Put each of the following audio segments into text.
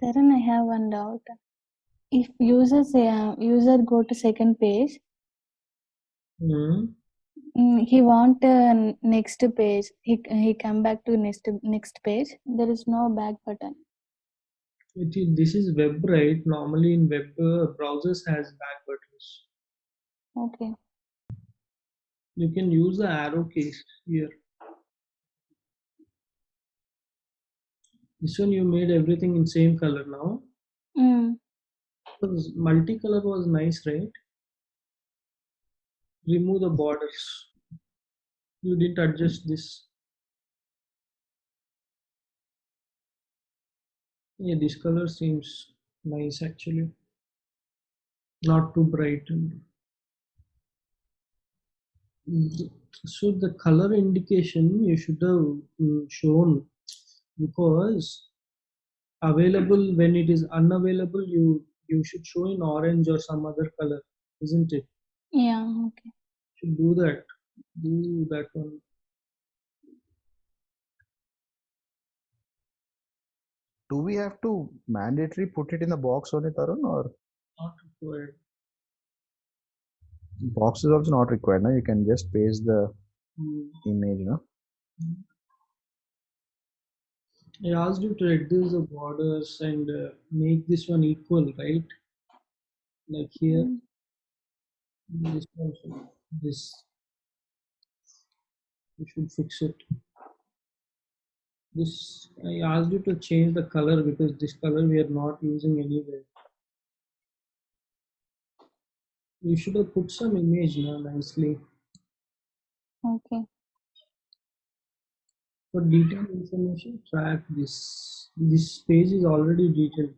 Tarun, I have one doubt. If users uh, user go to second page, Hmm. mm, he want uh, next page. He he come back to next next page. There is no back button. Is, this is web, right? Normally in web uh, browsers has back buttons. Okay. You can use the arrow keys here. This one you made everything in same color now. Mm. Because multicolor was nice, right? Remove the borders. You didn't adjust this. Yeah, this color seems nice actually. Not too bright. So the color indication you should have mm, shown because available when it is unavailable you you should show in orange or some other color isn't it Yeah. Okay. should do that do that one Do we have to mandatory put it in the box only, Tarun, or not required box is also not required? now you can just paste the Hmm. image. No, I asked you to reduce the borders and uh, make this one equal right? Like here. Mm. this should- this. You should fix it. This I asked you to change the color because this color we are not using anywhere. You should have put some image now nicely. Okay. For detailed information track this this page is already detailed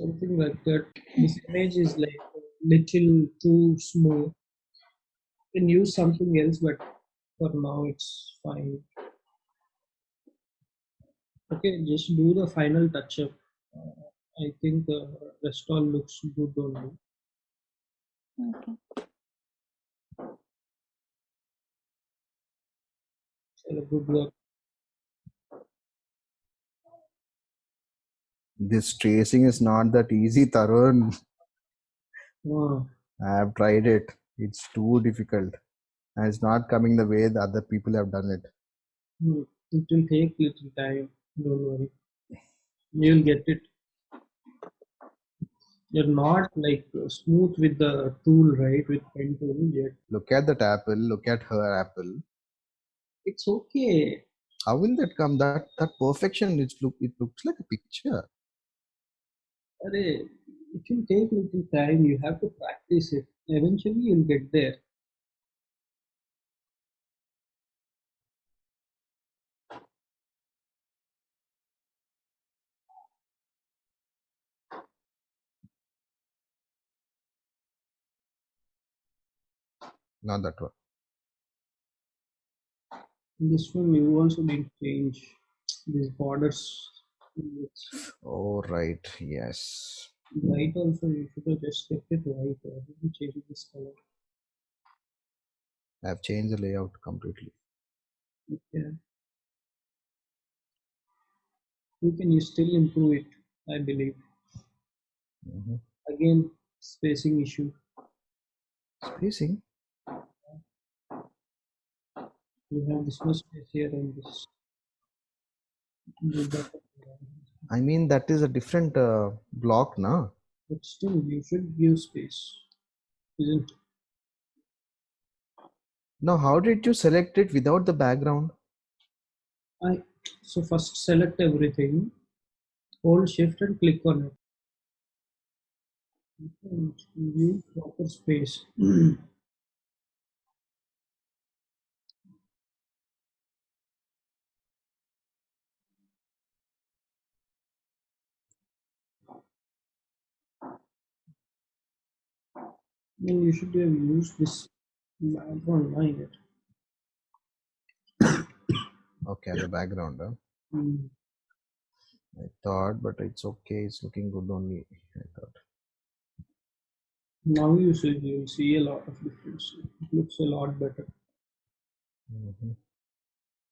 something like that. This image is like a little too smooth can use something else but for now it's fine. Okay just do the final touch up uh, i think the rest all looks good only Okay. so good work This tracing is not that easy, Tarun. Ah, I have tried it. It's too difficult. And it's not coming the way the other people have done it. hmm, it will take little time. Don't worry. You'll get it. You're not like smooth with the tool, right? With pen tool yet. Look at that apple. Look at her apple. It's okay. How will that come? That that perfection. It look. It looks like a picture. It will take little time. You have to practice it. Eventually, you'll get there. Not that one. This one you also didn't change these borders. Oh right. Yes. white also you should have just kept it white. Why did you change this color? I've changed the layout completely. Yeah. You can you still improve it, I believe. Mhm. Again, spacing issue. Spacing. You have this much space here and this. I mean that is a different uh, block, na? But still, you should give space, isn't? it? Now, how did you select it without the background? I so first select everything, hold shift and click on it. Give proper space. you should have used this background line it. Okay, the background. Huh? Mm. I thought, but it's okay. It's looking good only. I thought. Now you see you see a lot of difference. It looks a lot better. Mhm.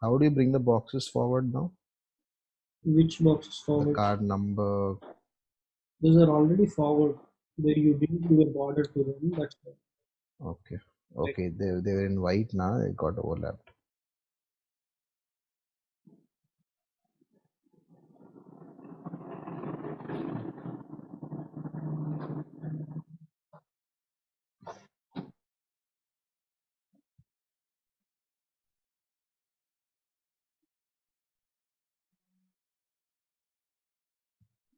How do you bring the boxes forward now? Which boxes The forward? card number. Those are already forward. There you didn't give a border to them. That's why. Okay. Okay. They they were in white now. It got overlapped.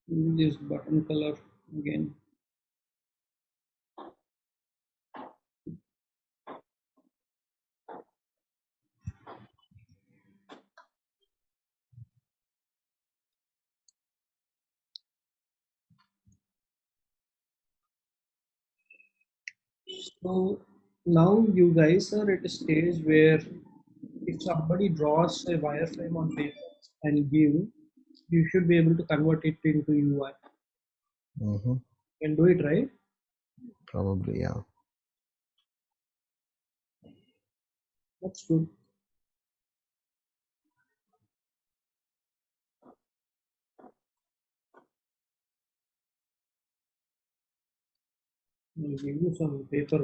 this button color again. So now you guys are at a stage where if somebody draws a wireframe on paper and give, you should be able to convert it into UI. hmm Can do it, right? Probably, yeah. That's good. Give you some paper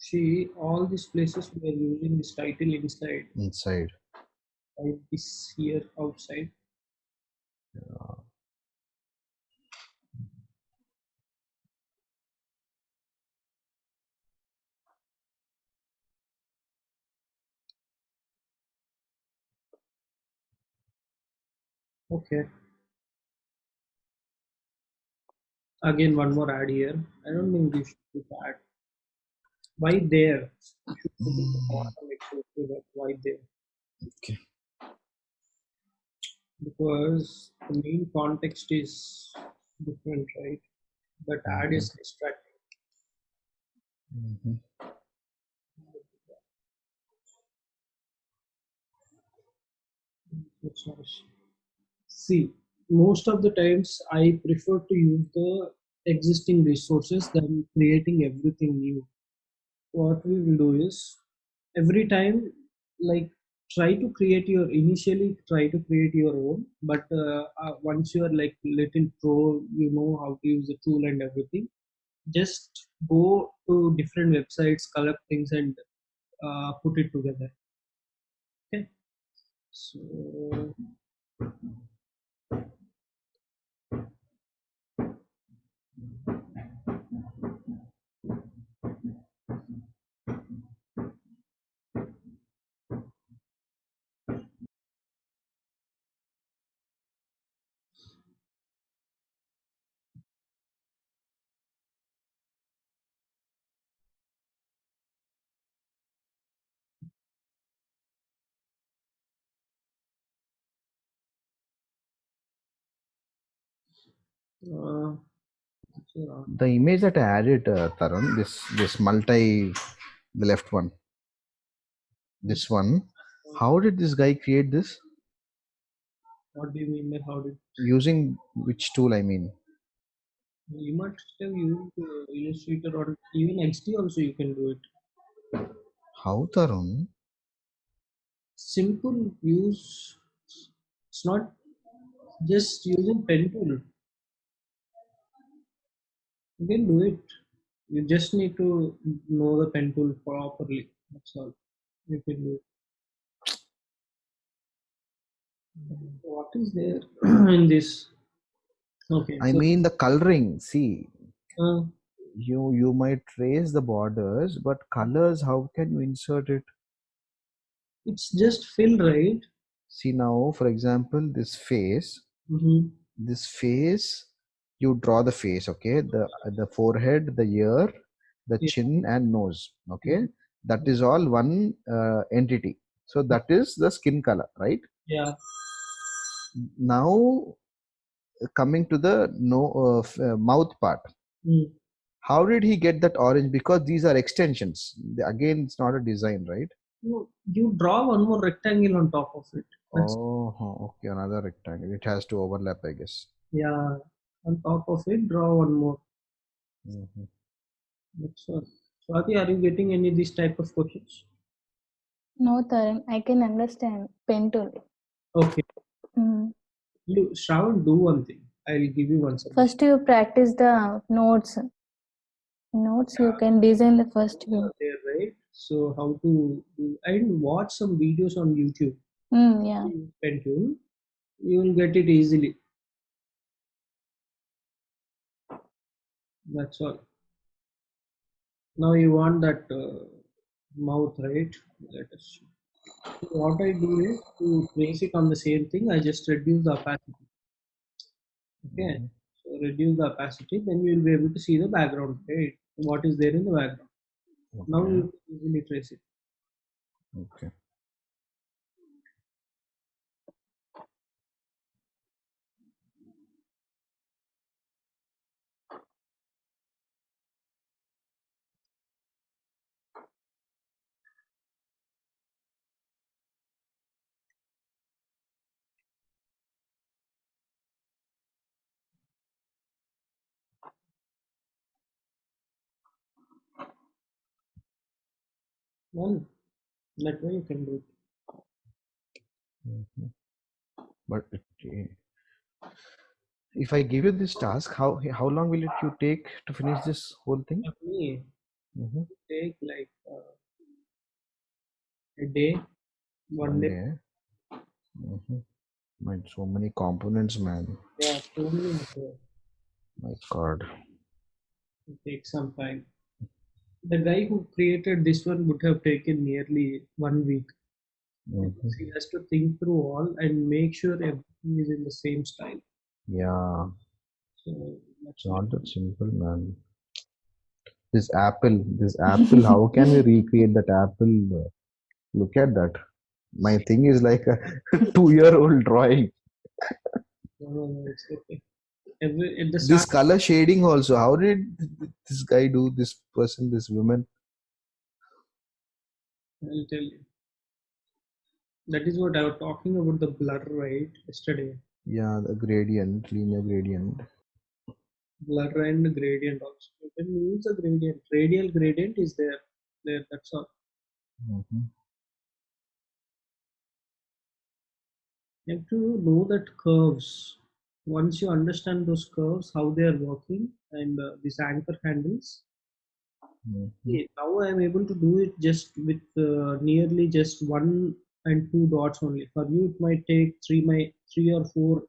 See, all these places we are using this title inside, Inside. like this here outside. Okay. Again, one more ad here. I don't think you should put ad. Why there? You should put it at the bottom next to that. Why there? Okay. Because the main context is different, right? But ad is distracting. Mhm. See, most of the times I prefer to use the existing resources than creating everything new. What we will do is every time, like, try to create your initially try to create your own, but uh, uh, once you are like little pro, you know how to use the tool and everything. Just go to different websites, collect things, and uh, put it together. Okay. So uh, The image that I added, uh, Tarun, this this multi, the left one, this one. How did this guy create this? what do you mean by how did Using which tool? I mean, you must have used uh, Illustrator or even XD also you can do it. how Tarun? Simple use. It's not just using pen tool. You can do it. You just need to know the pen tool properly. That's all. You can do it. What is there in this? Okay. I so, mean the coloring. See, uh, you you might trace the borders, but colors. How can you insert it? it's just fill, right? See now, for example, this face. Mm-hmm. This face, you draw the face. Okay, the the forehead, the ear, the chin, and nose. Okay, that is all one uh, entity. So that is the skin color, right? Yeah. Now coming to the no uh, uh, mouth part. Mm. How did he get that orange? Because these are extensions. The- Again, it's not a design, right? You, you draw one more rectangle on top of it. That's, Oh, okay, another rectangle. It has to overlap, I guess. Yeah. On top of it, draw one more. Mhm. That's all. Swati, are you getting any of these type of questions? No, Tarun, I can understand pen tool. Okay. Mm. You Shravan, do one thing. I'll give you one suggestion. First, you practice the notes. Notes you can design the first view. there, right? So how to do and watch some videos on YouTube. Mm, yeah. Pen tool. You will get it easily. That's all. Now you want that uh, mouth, right? Let us. So what I do is to trace it on the same thing, I just reduce the opacity. Okay. Mhm. So reduce the opacity, then you will be able to see the background, right? What is there in the background. Now you can easily trace it. Okay. Well, that way you can do it. Mhm. But it, eh, if I give you this task, how how long will it you take to finish this whole thing? For me, Mhm. take like uh, a day, one One day. day. Mhm. My so many components, man. Yeah, so many. My God. It takes some time. The guy who created this one would have taken nearly one week. Mhm. Because he has to think through all and make sure everything is in the same style. Yeah. So that's It's not that simple, man. This apple, this apple, how can we recreate that apple? Look at that. My thing is like a two year old drawing. no, no, no, it's okay. Every at the This color shading also. How did this guy do? This person, this woman. I'll tell you. That is what I was talking about the blur, right? Yesterday. Yeah, the gradient, linear gradient. Blur and gradient also. You can use the gradient. Radial gradient is there. There, that's all. Mhm. You have to know that curves. Once you understand those curves, how they are working, and uh, these anchor handles, Mhm. Okay, now I am able to do it just with uh, nearly just one and two dots only. For you, it might take three, my three or four,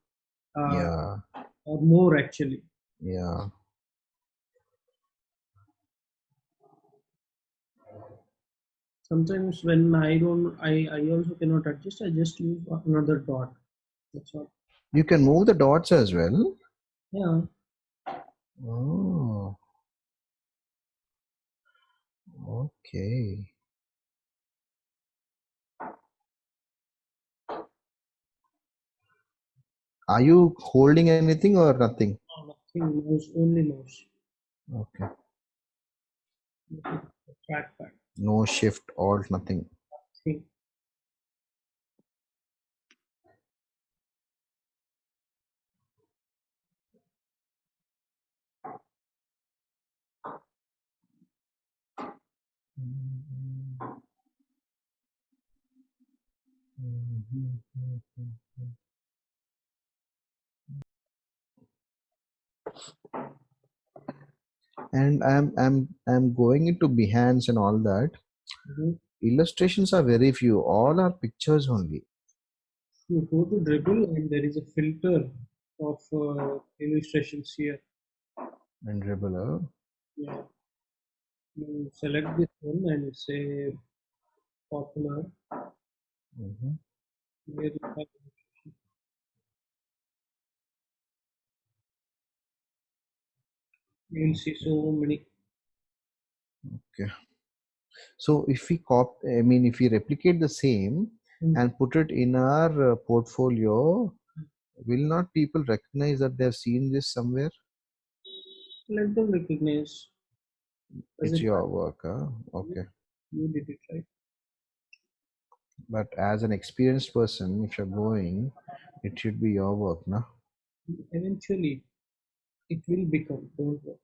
uh, Yeah, or more actually. yeah. Sometimes when I don't, I I also cannot adjust. I just use another dot. That's all. You can move the dots as well. Yeah. Oh, okay. Are you holding anything or nothing? No, Nothing. Mouse only mouse. Okay. Trackpad. No shift, alt, nothing. Thing. And I'm I'm I'm going into Behance and all that. Mhm. Illustrations are very few. All are pictures only. You go to Dribbble and there is a filter of uh, illustrations here. And Dribbler. Yeah. You select this one and say popular. Mhm. Where you have you will see so many. Okay. So if we cop, I mean, if we replicate the same Hmm. and put it in our uh, portfolio, will not people recognize that they've seen this somewhere? Let them recognize. It's it your work, huh? Okay. You did it right. But as an experienced person, if you're going, it should be your work, no? Eventually, it will become. Don't worry.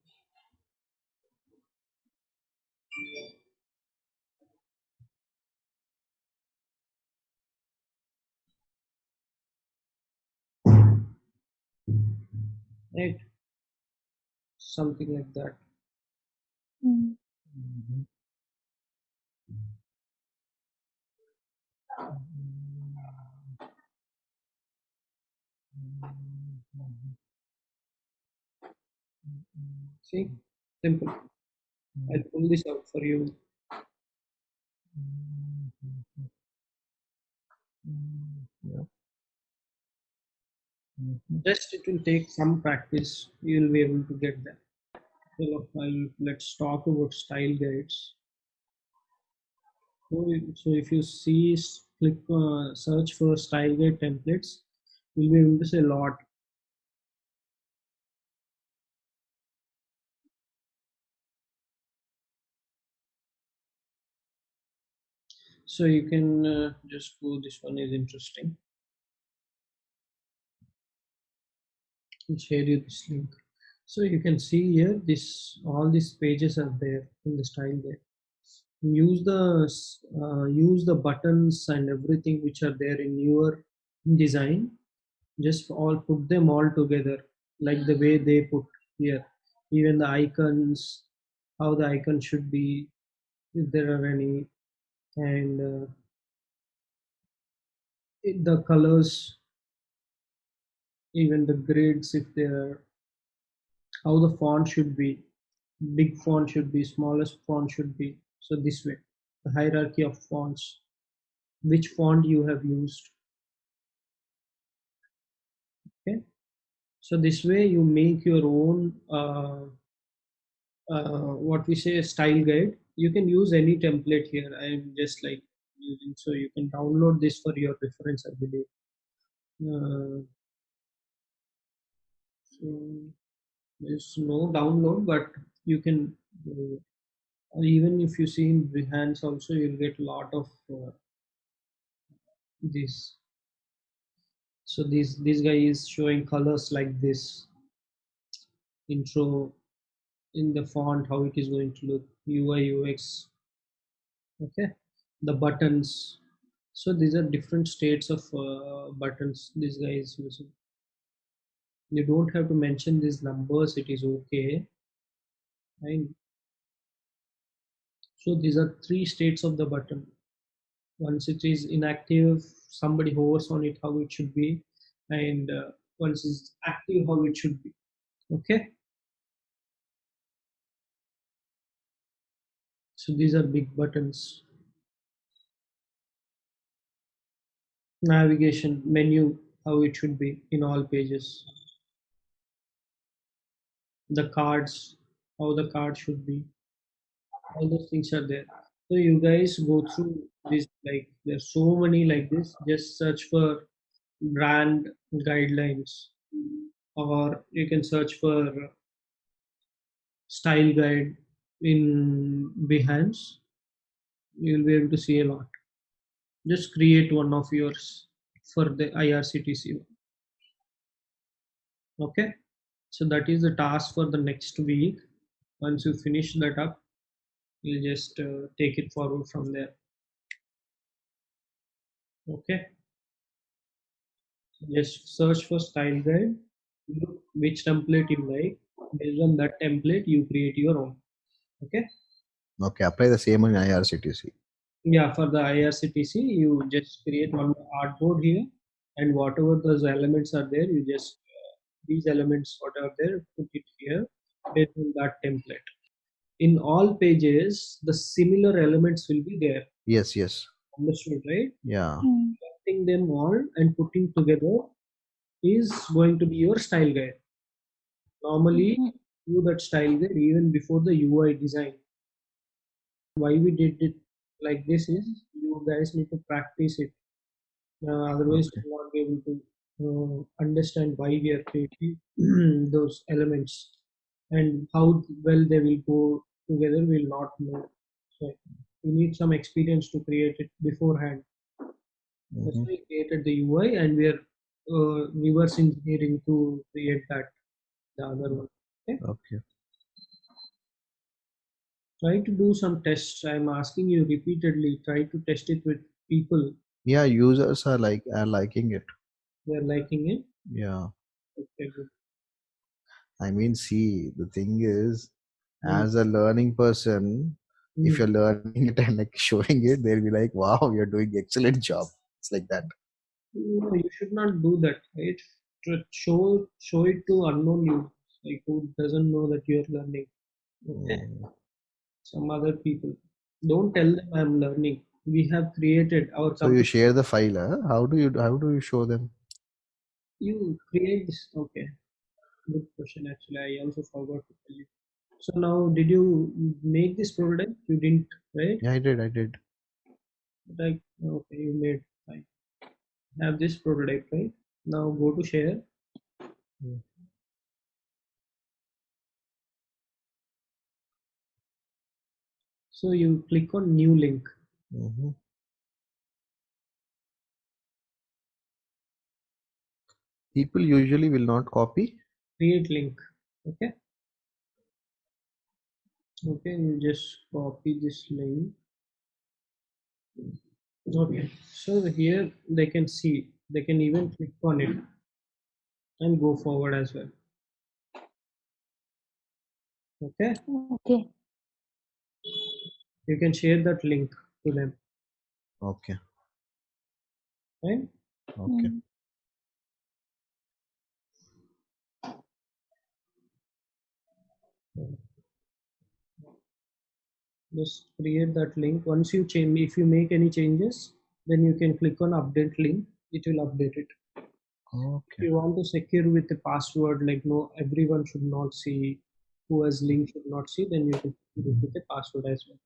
Right? Something like that. Mm. See? Simple. I'll pull this out for you. Yeah. Just it will take some practice. You'll be able to get that. I'll, let's talk about style guides. So, so if you see, click uh, search for style guide templates, you'll be able to see a lot. So you can uh, just go. This one is interesting. I'll share you this link. So you can see here, this all these pages are there in the style there Use the uh, use the buttons and everything which are there in your design. Just all put them all together, like the way they put here. Even the icons, how the icon should be, if there are any, and uh, the colors, even the grids, if there are how the font should be. Big font should be smallest font should be. So this way the hierarchy of fonts. Which font you have used. Okay. So this way you make your own uh, uh, what we say style guide. You can use any template here. I am just like using so you can download this for your reference i believe. Uh, So there's no download, but you can uh, even if you see in Behance also, you'll get a lot of uh, this. So this this guy is showing colors like this. Intro in the font, how it is going to look, UI UX. Okay, the buttons. So these are different states of uh, buttons. This guy is using. You don't have to mention these numbers. It is okay. Fine. So these are three states of the button. Once it is inactive, somebody hovers on it how it should be, and uh, once it's active, how it should be. Okay. So these are big buttons. Navigation menu, how it should be in all pages. The cards, how the card should be. All those things are there. So you guys go through this like there's so many like this. Just search for brand guidelines or you can search for style guide in behance. You'll be able to see a lot. Just create one of yours for the irctc okay so that is the task for the next week. Once you finish that up you'll just uh, take it forward from there. Okay? Just search for style guide. Look which template you like. Based on that template you create your own. Okay? Okay, apply the same on IRCTC. yeah for the irctc you just create one artboard here and whatever those elements are there you just these elements what are there put it here based on that template in all pages the similar elements will be there Yes, yes. understood right Yeah. Mm. collecting them all and putting together is going to be your style guide normally Mhm. do that style guide even before the ui design why we did it like this is you guys need to practice it uh, otherwise Okay. you will not be able to uh, understand why we are creating those elements and how well they will go together We will not know so you need some experience to create it beforehand that's Mhm. why we created the ui and we are uh, reverse engineering to create that the other one okay Okay. try to do some tests i'm asking you repeatedly try to test it with people Yeah, users are like are liking it. They're liking it Yeah. okay good I mean, see, the thing is, Mm. as a learning person, if Mm. you're learning it and like showing it, they'll be like, "Wow, you're doing excellent job." It's like that. No, you should not do that, right? Show show it to unknown users, like who doesn't know that you're learning. Okay, Mm. some other people. Don't tell them I'm learning. We have created our So you share the file. Huh? How do you how do you show them? You create this. Okay, good question. Actually, I also forgot to tell you. So now, did you make this prototype? You didn't, right? Yeah, I did. I did. Like, okay, you made fine. Have this prototype, right? Now go to share. Mm. So you click on new link. hmm People usually will not copy. create link okay okay you just copy this link okay so here they can see they can even click on it and go forward as well okay Okay. you can share that link to them Okay. right Okay. Just create that link. Once you change if you make any changes then you can click on update link. It will update it. If you want to secure with the password like no everyone should not see who has link should not see then you can do it with the password as well